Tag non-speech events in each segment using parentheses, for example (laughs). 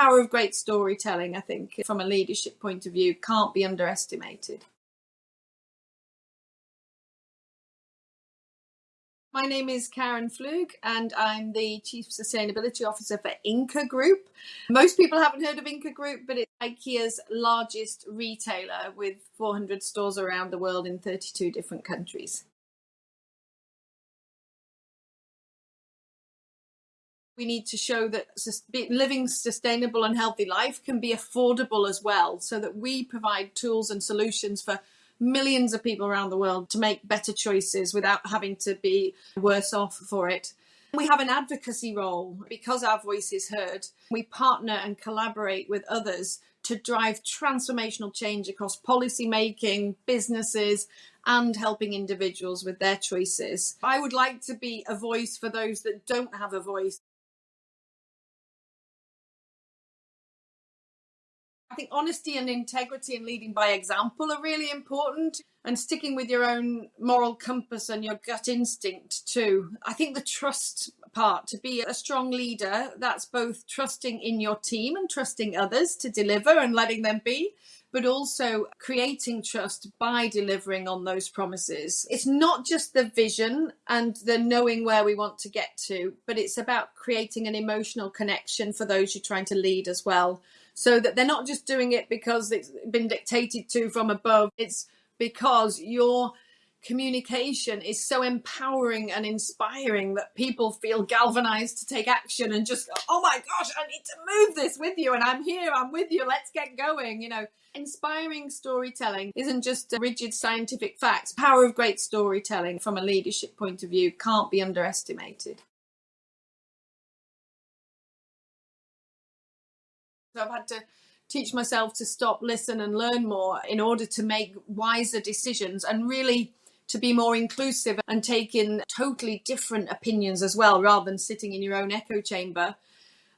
power of great storytelling, I think, from a leadership point of view, can't be underestimated. My name is Karen Pflug and I'm the Chief Sustainability Officer for Ingka Group. Most people haven't heard of Ingka Group, but it's IKEA's largest retailer with 400 stores around the world in 32 different countries. We need to show that living sustainable and healthy life can be affordable as well, so that we provide tools and solutions for millions of people around the world to make better choices without having to be worse off for it. We have an advocacy role because our voice is heard. We partner and collaborate with others to drive transformational change across policy making, businesses, and helping individuals with their choices. I would like to be a voice for those that don't have a voice. I think honesty and integrity and leading by example are really important and sticking with your own moral compass and your gut instinct too. I think the trust part to be a strong leader, that's both trusting in your team and trusting others to deliver and letting them be, but also creating trust by delivering on those promises. It's not just the vision and the knowing where we want to get to, but it's about creating an emotional connection for those you're trying to lead as well so that they're not just doing it because it's been dictated to from above. It's because your communication is so empowering and inspiring that people feel galvanized to take action and just go, oh my gosh, I need to move this with you and I'm here, I'm with you, let's get going. You know, inspiring storytelling isn't just rigid scientific facts. Power of great storytelling from a leadership point of view can't be underestimated. I've had to teach myself to stop, listen and learn more in order to make wiser decisions and really to be more inclusive and take in totally different opinions as well, rather than sitting in your own echo chamber.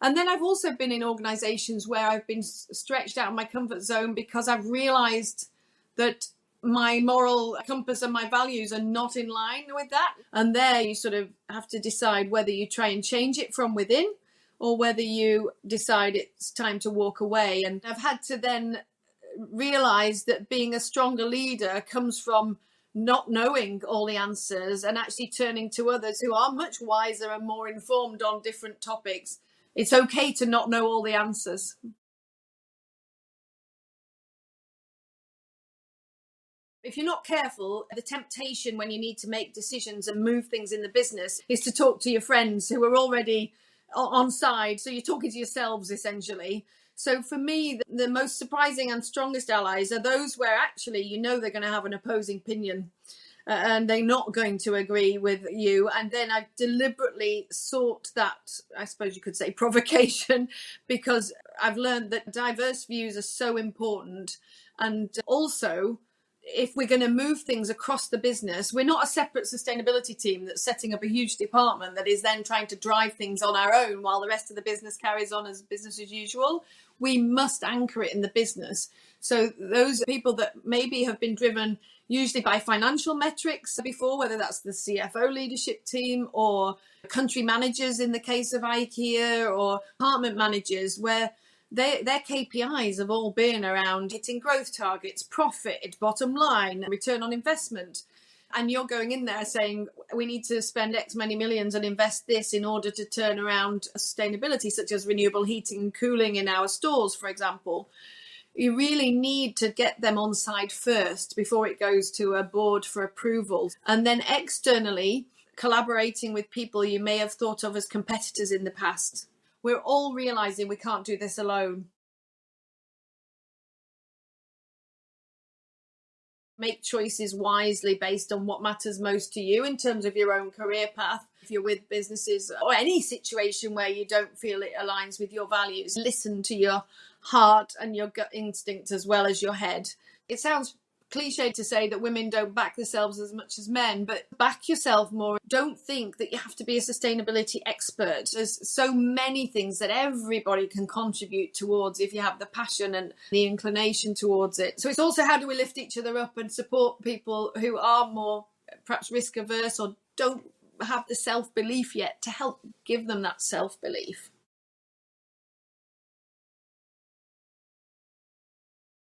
And then I've also been in organizations where I've been stretched out of my comfort zone because I've realized that my moral compass and my values are not in line with that. And there you sort of have to decide whether you try and change it from within or whether you decide it's time to walk away. And I've had to then realize that being a stronger leader comes from not knowing all the answers and actually turning to others who are much wiser and more informed on different topics. It's okay to not know all the answers. If you're not careful, the temptation when you need to make decisions and move things in the business is to talk to your friends who are already on side. So you're talking to yourselves essentially. So for me, the, the most surprising and strongest allies are those where actually you know they're going to have an opposing opinion. Uh, and they're not going to agree with you. And then I've deliberately sought that, I suppose you could say, (laughs) provocation, because I've learned that diverse views are so important. And also, if we're going to move things across the business, we're not a separate sustainability team that's setting up a huge department that is then trying to drive things on our own while the rest of the business carries on as business as usual. We must anchor it in the business. So those people that maybe have been driven usually by financial metrics before, whether that's the CFO leadership team or country managers in the case of IKEA or department managers, where they, their KPIs have all been around hitting growth targets, profit, bottom line, return on investment. And you're going in there saying, we need to spend X many millions and invest this in order to turn around sustainability, such as renewable heating and cooling in our stores, for example. You really need to get them on side first before it goes to a board for approval. And then externally, collaborating with people you may have thought of as competitors in the past we're all realizing we can't do this alone. Make choices wisely based on what matters most to you in terms of your own career path. If you're with businesses or any situation where you don't feel it aligns with your values, listen to your heart and your gut instinct as well as your head. It sounds cliche to say that women don't back themselves as much as men, but back yourself more. Don't think that you have to be a sustainability expert. There's so many things that everybody can contribute towards if you have the passion and the inclination towards it. So it's also how do we lift each other up and support people who are more perhaps risk averse or don't have the self belief yet to help give them that self belief.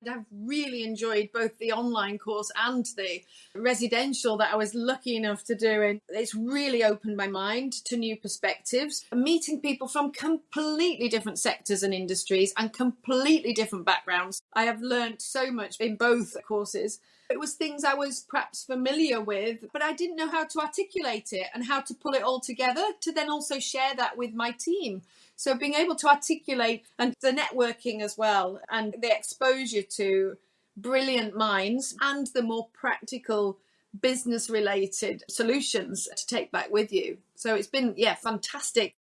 I've really enjoyed both the online course and the residential that I was lucky enough to do. And it's really opened my mind to new perspectives, meeting people from completely different sectors and industries and completely different backgrounds. I have learned so much in both courses. It was things I was perhaps familiar with, but I didn't know how to articulate it and how to pull it all together to then also share that with my team. So being able to articulate and the networking as well and the exposure to brilliant minds and the more practical business related solutions to take back with you. So it's been, yeah, fantastic.